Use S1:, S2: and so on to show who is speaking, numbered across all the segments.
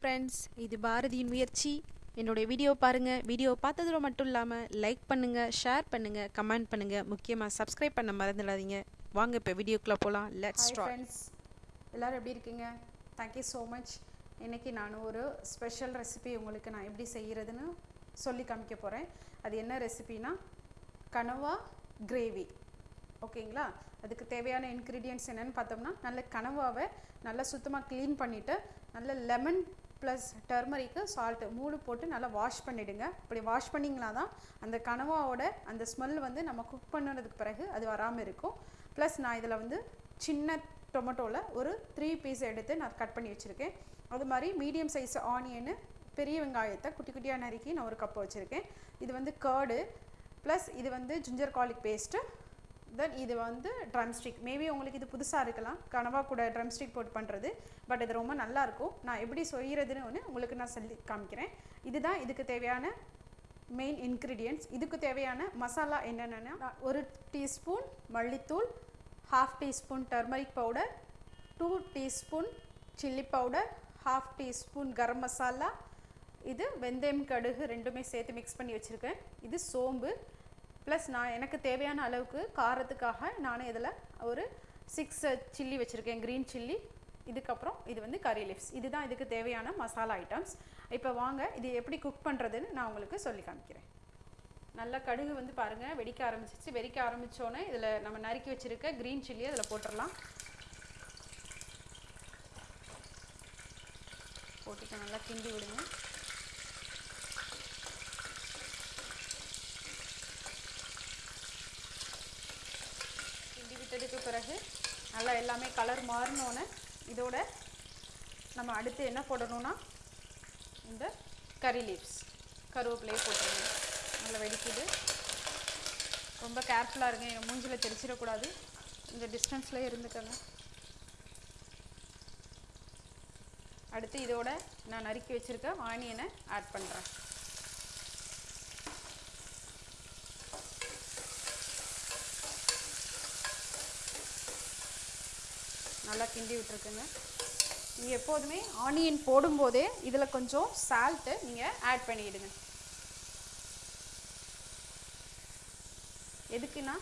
S1: Friends இது பாரதியின் முயற்சி. என்னுடைய வீடியோ பாருங்கள் வீடியோ பார்த்ததோட மட்டும் இல்லாமல் லைக் பண்ணுங்கள் ஷேர் பண்ணுங்கள் கமெண்ட் பண்ணுங்கள் முக்கியமாக சப்ஸ்கிரைப் பண்ண மறந்துடாதீங்க. வாங்க இப்போ வீடியோக்குள்ளே போகலாம் லெட்ஸ்
S2: ஃப்ரெண்ட்ஸ் எல்லோரும் எப்படி இருக்கீங்க? தேங்க்யூ ஸோ மச் இன்றைக்கி நான் ஒரு ஸ்பெஷல் ரெசிபி உங்களுக்கு நான் எப்படி செய்கிறதுன்னு சொல்லி காமிக்க போகிறேன் அது என்ன ரெசிபினா கனவா கிரேவி ஓகேங்களா? அதுக்கு தேவையான இன்க்ரீடியன்ட்ஸ் என்னென்னு பார்த்தோம்னா நல்ல கனவாவை நல்லா சுத்தமாக க்ளீன் பண்ணிவிட்டு நல்ல லெமன் ப்ளஸ் டர்மரிக்கு சால்ட்டு மூணு போட்டு நல்லா வாஷ் பண்ணிவிடுங்க அப்படி வாஷ் பண்ணிங்கன்னா தான் அந்த கனவாவோட அந்த ஸ்மெல் வந்து நம்ம குக் பண்ணுறதுக்கு பிறகு அது வராமல் இருக்கும். ப்ளஸ் நான் இதில் வந்து சின்ன டொமேட்டோவில் ஒரு த்ரீ பீஸ் எடுத்து நான் கட் பண்ணி வச்சுருக்கேன். அது மாதிரி மீடியம் சைஸ் ஆனியனு பெரிய வெங்காயத்தை குட்டி குட்டியாக நறுக்கி நான் ஒரு கப் வச்சுருக்கேன். இது வந்து கேர்டு ப்ளஸ் இது வந்து ஜிஞ்சர் கார்லிக் பேஸ்ட்டு தென் இது வந்து ட்ரம்ஸ்டிக் மேபி உங்களுக்கு இது புதுசாக இருக்கலாம். கனவா கூட ட்ரம்ஸ்டிக் போட்டு பண்ணுறது பட் இது ரொம்ப நல்லாயிருக்கும் நான் எப்படி செய்கிறதுன்னு ஒன்று உங்களுக்கு நான் சொல்லி காமிக்கிறேன். இதுதான் இதுக்கு தேவையான மெயின் இன்க்ரீடியன்ட்ஸ் இதுக்கு தேவையான மசாலா என்னென்னா ஒரு டீஸ்பூன் மல்லித்தூள் half teaspoon turmeric powder two teaspoon chilli powder half teaspoon garam masala. இது வெந்தயம் கடுகு ரெண்டுமே சேர்த்து மிக்ஸ் பண்ணி வச்சுருக்கேன். இது சோம்பு. ப்ளஸ் நான் எனக்கு தேவையான அளவுக்கு காரத்துக்காக நான் இதில் ஒரு சிக்ஸ் சில்லி வச்சுருக்கேன் க்ரீன் சில்லி இதுக்கப்புறம் இது வந்து கறி லீவ்ஸ் இதுதான் இதுக்கு தேவையான மசாலா ஐட்டம்ஸ் இப்போ வாங்க இது எப்படி குக் பண்ணுறதுன்னு நான் உங்களுக்கு சொல்லி காமிக்கிறேன். நல்லா கடுகு வந்து பாருங்கள் வெடிக்க ஆரம்பிச்சிச்சு வெடிக்க ஆரம்பித்தோன்னே இதில் நம்ம நறுக்கி வச்சுருக்க க்ரீன் சில்லி அதில் போட்டுடலாம். போட்டுட்டு நல்லா கிண்டி விடுங்க கிண்டி விட்டதுக்கு பிறகு நல்லா எல்லாமே கலர் மாறினோன்னே இதோட நம்ம அடுத்து என்ன போடணும்னா இந்த கறி லீவ்ஸ் கருவேப்பிலையே போட்டுருங்க. நல்லா வெடிக்குது. ரொம்ப கேர்ஃபுல்லாக இருங்க. எங்கள் மூஞ்சில் தெரிச்சிடக்கூடாது. இந்த டிஸ்டன்ஸ்லேயே இருந்துக்கங்க. அடுத்து இதோட நான் நறுக்கி வச்சுருக்க ஆனியனை ஆட் பண்ணுறேன் நல்லா கிண்டி விட்டுருக்குங்க. நீங்கள் எப்போதுமே ஆனியன் போடும்போதே இதில் கொஞ்சம் சால்ட்டு நீங்கள் ஆட் பண்ணிவிடுங்க எதுக்குன்னா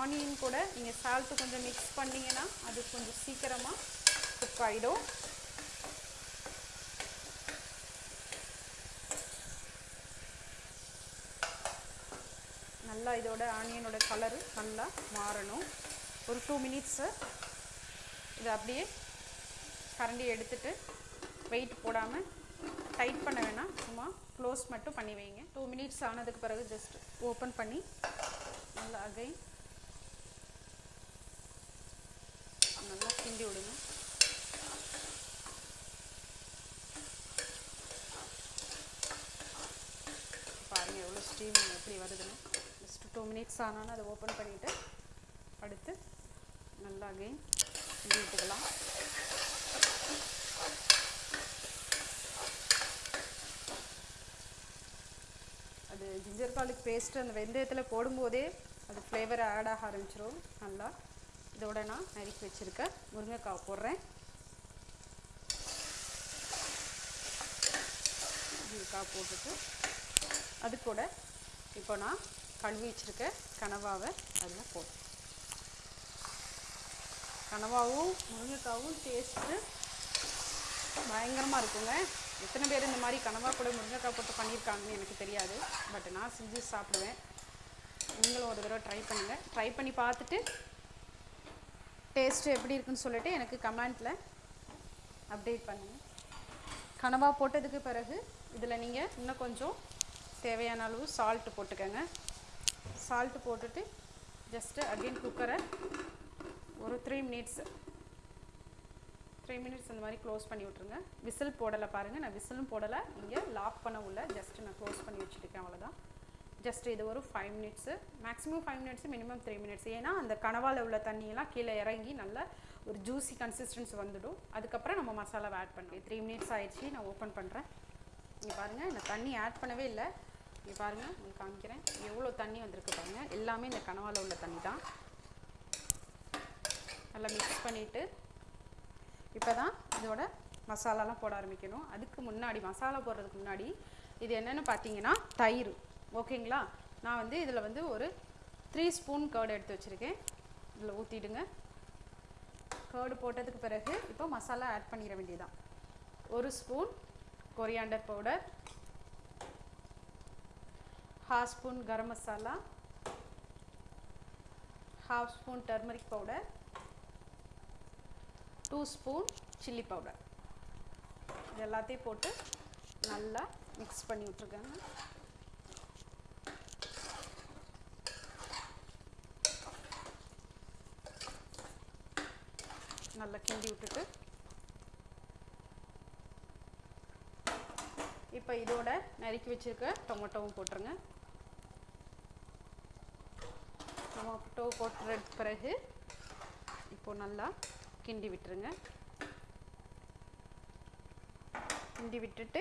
S2: ஆனியன் கூட நீங்கள் சால்ட்டு கொஞ்சம் மிக்ஸ் பண்ணிங்கன்னா அது கொஞ்சம் சீக்கிரமாக குக் ஆகிடும் நல்லா இதோட ஆனியனோட கலரு நல்லா மாறணும். ஒரு டூ மினிட்ஸு இதை அப்படியே கரண்டி எடுத்துட்டு வெயிட் போடாமல் டைட் பண்ண வேணாம். சும்மா க்ளோஸ் மட்டும் பண்ணி வைங்க. டூ மினிட்ஸ் ஆனதுக்கு பிறகு ஜஸ்ட் ஓப்பன் பண்ணி நல்லா அகைன் நல்லா கிண்டி விடுங்க. பாருங்கள் எவ்வளோ ஸ்டீம் எப்படி வருதுன்னு. ஜஸ்ட் டூ மினிட்ஸ் ஆனாலும் அதை ஓப்பன் பண்ணிவிட்டு அடுத்து நல்லா அகைன் கிண்டி விட்டுக்கலாம் அது ஜிஞ்சர் கார்லிக் பேஸ்ட்டு அந்த வெந்தயத்தில் போடும்போதே அது ஃப்ளேவர் ஆட் ஆக ஆரம்பிச்சிடும் நல்லா. இதோட நான் நறுக்கி வச்சுருக்க முருங்கைக்காய் போடுறேன். முருங்கைக்காய் போட்டுட்டு அது கூட இப்போ நான் கழுவி வச்சுருக்க கனவாவை அதில் போடுறேன். கனவாவும் முருங்கைக்காவும் டேஸ்ட்டு பயங்கரமாக இருக்குங்க. எத்தனை பேர் இந்த மாதிரி கனவா கூட முருங்கைக்காய் போட்டு பண்ணியிருக்காங்கன்னு எனக்கு தெரியாது. பட் நான் செஞ்சு சாப்பிடுவேன். நீங்களும் ஒரு தடவை ட்ரை பண்ணுங்கள் ட்ரை பண்ணி பார்த்துட்டு டேஸ்ட்டு எப்படி இருக்குன்னு சொல்லிட்டு எனக்கு கமெண்ட்டில் அப்டேட் பண்ணுங்கள் கனவா போட்டதுக்கு பிறகு இதில் நீங்கள் இன்னும் கொஞ்சம் தேவையான அளவு சால்ட்டு போட்டுக்கோங்க. சால்ட்டு போட்டுட்டு ஜஸ்ட்டு அகெயின் குக்கரை ஒரு த்ரீ மினிட்ஸ் த்ரீ மினிட்ஸ் அந்த மாதிரி க்ளோஸ் பண்ணி விட்ருங்க விசில் போடலை பாருங்கள் நான் விசிலும் போடலை. இங்கே லாக் பண்ண உள்ள ஜஸ்ட் நான் க்ளோஸ் பண்ணி வச்சுருக்கேன் அவ்வளோதான் ஜஸ்ட் இது ஒரு five minutes maximum five minutes minimum three minutes ஏன்னா அந்த கனவாவில் உள்ள தண்ணியெல்லாம் கீழே இறங்கி நல்ல ஒரு ஜூஸி கன்சிஸ்டன்ஸ் வந்துடும். அதுக்கப்புறம் நம்ம மசாலாவை ஆட் பண்ணுவோம் த்ரீ மினிட்ஸ் ஆயிடுச்சு. நான் ஓப்பன் பண்ணுறேன் இங்கே பாருங்கள் இந்த தண்ணி ஆட் பண்ணவே இல்லை. இங்கே பாருங்கள் உங்களுக்கு காமிக்கிறேன். எவ்வளோ தண்ணி வந்திருக்கு பாருங்கள் எல்லாமே இந்த கனவாவில் உள்ள தண்ணி தான் நல்லா மிக்ஸ் பண்ணிவிட்டு இப்போ தான் இதோட மசாலாலாம் போட ஆரம்பிக்கணும். அதுக்கு முன்னாடி மசாலா போடுறதுக்கு முன்னாடி இது என்னென்னு பார்த்தீங்கன்னா தயிர். ஓகேங்களா? நான் வந்து இதில் வந்து ஒரு த்ரீ ஸ்பூன் கர்டு எடுத்து வச்சுருக்கேன். இதில் ஊற்றிடுங்க கர்டு போட்டதுக்கு பிறகு இப்போ மசாலா ஆட் பண்ணிட வேண்டியதான் ஒரு spoon coriander powder half spoon garam masala half spoon turmeric powder two spoon chilli powder இது எல்லாத்தையும் போட்டு நல்லா மிக்ஸ் பண்ணி விட்ருக்கேங்க நல்லா கிண்டி விட்டுட்டு. இப்போ இதோட நறுக்கி வச்சிருக்க டொமேட்டோவும் போட்டுருங்க. டொமேட்டோ போட்டுற பிறகு இப்போ நல்லா கிண்டி விட்டுருங்க. கிண்டி விட்டுட்டு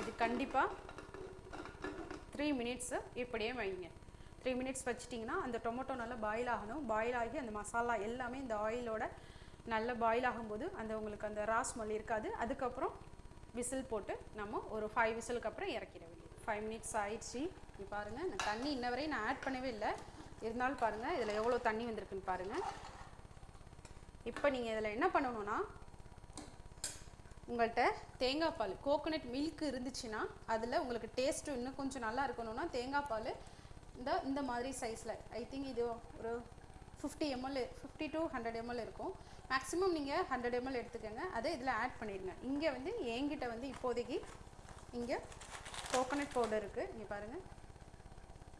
S2: இது கண்டிப்பாக த்ரீ மினிட்ஸு இப்படியே வைங்க. த்ரீ மினிட்ஸ் வச்சிட்டிங்கன்னா அந்த டொமேட்டோ நல்லா பாயில் ஆகணும். பாயில் ஆகி அந்த மசாலா எல்லாமே இந்த ஆயிலோட நல்லா பாயில் ஆகும்போது அந்த உங்களுக்கு அந்த ரா ஸ்மெல் இருக்காது. அதுக்கப்புறம் விசில் போட்டு நம்ம ஒரு ஃபைவ் விசிலுக்கு அப்புறம் இறக்கிட வேண்டியது. ஃபைவ் மினிட்ஸ் ஆயிடுச்சு. இப்போ பாருங்கள் நான் தண்ணி இன்ன வரையும் நான் ஆட் பண்ணவே இல்லை. இருந்தாலும் பாருங்கள் இதில் எவ்வளோ தண்ணி வந்திருக்குன்னு பாருங்கள் இப்போ நீங்கள் இதில் என்ன பண்ணணும்னா உங்கள்கிட்ட தேங்காய் பால் கோகோனட் மில்க் இருந்துச்சுன்னா அதில் உங்களுக்கு டேஸ்ட்டு இன்னும் கொஞ்சம் நல்லா இருக்கணும்னா தேங்காய் பால் இந்த இந்த மாதிரி சைஸில் ஐ திங்க் இது ஒரு fifty ml fifty to hundred ml இருக்கும். மேக்ஸிமம் நீங்கள் ஹண்ட்ரட் எம்எல் எடுத்துக்கோங்க. அதை இதில் ஆட் பண்ணிடுங்க. இங்கே வந்து என்கிட்ட வந்து இப்போதைக்கு இங்கே கோகோனட் பவுடர் இருக்குது இங்கே பாருங்கள்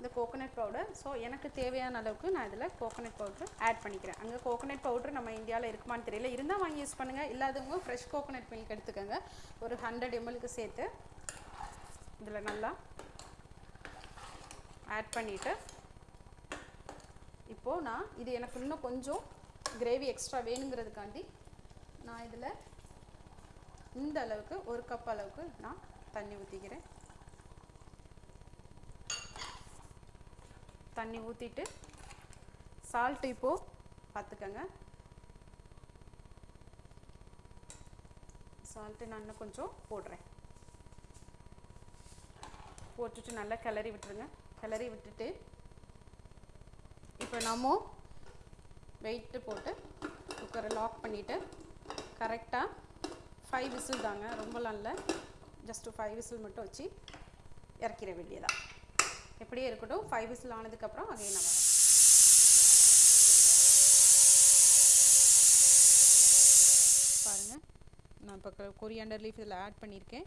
S2: இந்த கோகோனட் பவுடர் ஸோ எனக்கு தேவையான அளவுக்கு நான் இதில் கோகோனட் பவுடர் ஆட் பண்ணிக்கிறேன். அங்கே கோகோனட் பவுடர் நம்ம இந்தியாவில் இருக்குமான்னு தெரியல. இருந்தால் வாங்கி யூஸ் பண்ணுங்கள் இல்லாதவங்க ஃப்ரெஷ் கோகோனட் மில்க் எடுத்துக்கோங்க. ஒரு ஹண்ட்ரட் எம்எல்க்கு சேர்த்து இதில் நல்லா ஆட் பண்ணிவிட்டு இப்போது நான் இது எனக்கு இன்னும் கொஞ்சம் கிரேவி எக்ஸ்ட்ரா வேணுங்கிறதுக்காண்டி நான் இதில் இந்த அளவுக்கு ஒரு கப் அளவுக்கு நான் தண்ணி ஊற்றிக்கிறேன் தண்ணி ஊற்றிட்டு சால்ட்டு இப்போது பார்த்துக்கங்க சால்ட்டு நான் இன்னும் கொஞ்சம் போடுறேன். போட்டுட்டு நல்லா கிளறி விட்டுருங்க. கிளறி விட்டுட்டு இப்போ நம்ம வெயிட்டு போட்டு குக்கரை லாக் பண்ணிவிட்டு கரெக்டாக ஃபைவ் விசில் தாங்க. ரொம்பலாம் இல்லை ஜஸ்ட்டு ஃபைவ் விசில் மட்டும் வச்சு இறக்கிற வேண்டியதான் எப்படியே இருக்கட்டும் ஃபைவ் விசில் ஆனதுக்கப்புறம் அதே நான் வரேன் பாருங்கள் நான் இப்போ கொரியாண்டர் லீஃப் இதில் ஆட் பண்ணியிருக்கேன்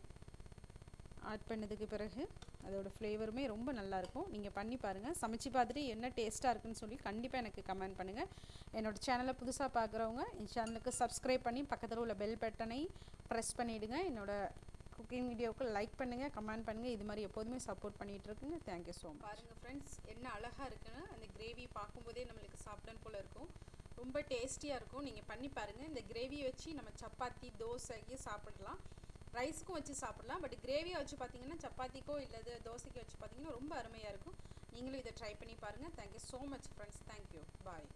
S2: ஆட் பண்ணதுக்கு பிறகு அதோடய ஃப்ளேவருமே ரொம்ப நல்லாயிருக்கும் நீங்கள் பண்ணி பாருங்கள் சமைச்சு பார்த்துட்டு என்ன டேஸ்ட்டாக இருக்குன்னு சொல்லி கண்டிப்பாக எனக்கு கமெண்ட் பண்ணுங்கள் என்னோடய சேனலை புதுசாக பார்க்குறவங்க என் சேனலுக்கு சப்ஸ்கிரைப் பண்ணி பக்கத்தில் உள்ள பெல் பட்டனை ப்ரெஸ் பண்ணிவிடுங்க என்னோடய குக்கிங் வீடியோவுக்கு லைக் பண்ணுங்கள் கமெண்ட் பண்ணுங்கள் இது மாதிரி எப்போதுமே சப்போர்ட் பண்ணிகிட்டு இருக்குங்க. தேங்க்யூ ஸோ மச்
S1: பாருங்கள் ஃப்ரெண்ட்ஸ் என்ன அழகாக இருக்குன்னு அந்த கிரேவி பார்க்கும்போதே நம்மளுக்கு சாப்பிடணும் போல் இருக்கும். ரொம்ப டேஸ்டியாக இருக்கும். நீங்கள் பண்ணி பாருங்கள் இந்த கிரேவியை வச்சு நம்ம சப்பாத்தி தோசைக்கு சாப்பிடலாம். ரைஸ்க்கும் வச்சு சாப்பிடலாம். பட் கிரேவியை வச்சு பார்த்தீங்கன்னா சப்பாத்திக்கோ இல்லை தோசைக்கோ வச்சு பார்த்தீங்கன்னா ரொம்ப அருமையாக இருக்கும். நீங்களும் இதை ட்ரை பண்ணி பாருங்கள் thank you so much friends thank you bye